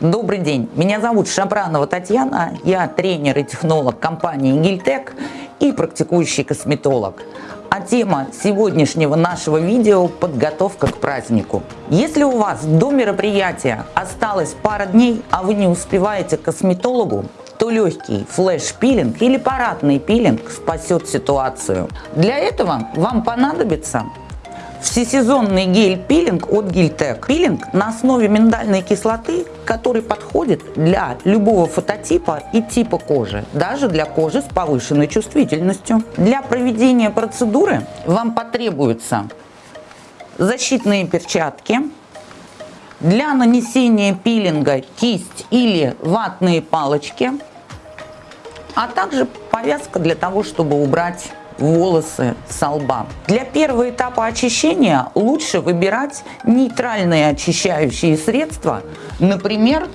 Добрый день, меня зовут Шабранова Татьяна, я тренер и технолог компании Гильтек и практикующий косметолог. А тема сегодняшнего нашего видео – подготовка к празднику. Если у вас до мероприятия осталось пара дней, а вы не успеваете к косметологу, то легкий флеш-пилинг или парадный пилинг спасет ситуацию. Для этого вам понадобится Всесезонный гель-пилинг от Гильтек. Пилинг на основе миндальной кислоты, который подходит для любого фототипа и типа кожи, даже для кожи с повышенной чувствительностью. Для проведения процедуры вам потребуются защитные перчатки, для нанесения пилинга кисть или ватные палочки, а также повязка для того, чтобы убрать волосы со лба. Для первого этапа очищения лучше выбирать нейтральные очищающие средства, например,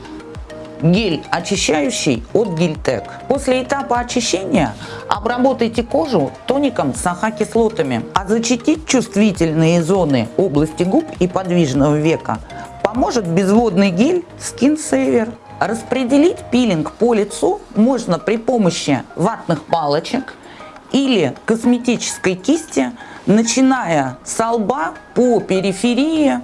гель очищающий от Гильтек. После этапа очищения обработайте кожу тоником с АХ-кислотами, а защитить чувствительные зоны области губ и подвижного века поможет безводный гель Skin Saver. Распределить пилинг по лицу можно при помощи ватных палочек, или косметической кисти, начиная с лба по периферии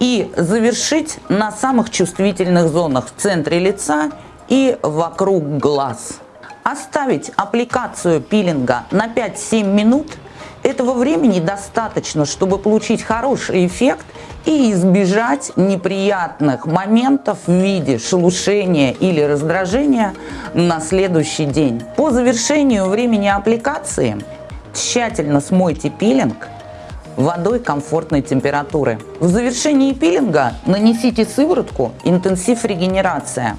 и завершить на самых чувствительных зонах в центре лица и вокруг глаз. Оставить аппликацию пилинга на 5-7 минут. Этого времени достаточно, чтобы получить хороший эффект и избежать неприятных моментов в виде шелушения или раздражения на следующий день. По завершению времени аппликации тщательно смойте пилинг водой комфортной температуры. В завершении пилинга нанесите сыворотку «Интенсив регенерация».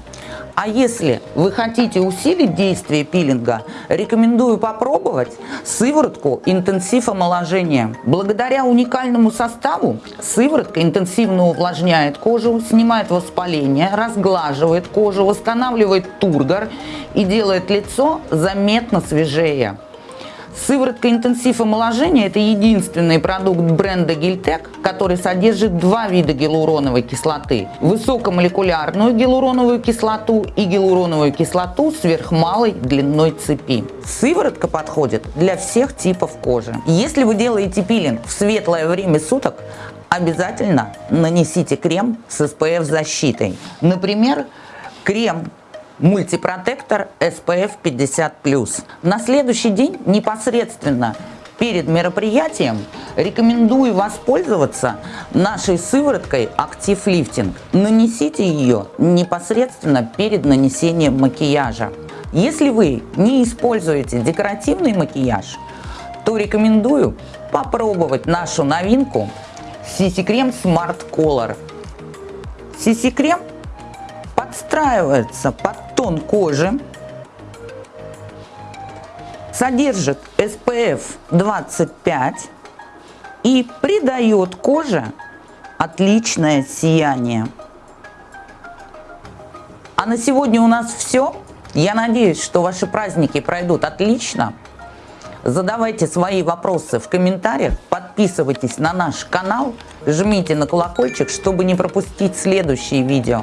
А если вы хотите усилить действие пилинга, рекомендую попробовать сыворотку интенсив омоложения. Благодаря уникальному составу сыворотка интенсивно увлажняет кожу, снимает воспаление, разглаживает кожу, восстанавливает тургор и делает лицо заметно свежее. Сыворотка интенсив омоложения – это единственный продукт бренда Гильтек, который содержит два вида гиалуроновой кислоты – высокомолекулярную гиалуроновую кислоту и гиалуроновую кислоту сверхмалой длиной цепи. Сыворотка подходит для всех типов кожи. Если вы делаете пилинг в светлое время суток, обязательно нанесите крем с SPF защитой. Например, крем мультипротектор SPF 50+. На следующий день непосредственно перед мероприятием рекомендую воспользоваться нашей сывороткой Active Lifting. Нанесите ее непосредственно перед нанесением макияжа. Если вы не используете декоративный макияж, то рекомендую попробовать нашу новинку CC Крем Smart Color. CC Крем подстраивается под тон кожи, содержит SPF 25 и придает коже отличное сияние. А на сегодня у нас все. Я надеюсь, что ваши праздники пройдут отлично. Задавайте свои вопросы в комментариях, подписывайтесь на наш канал, жмите на колокольчик, чтобы не пропустить следующие видео.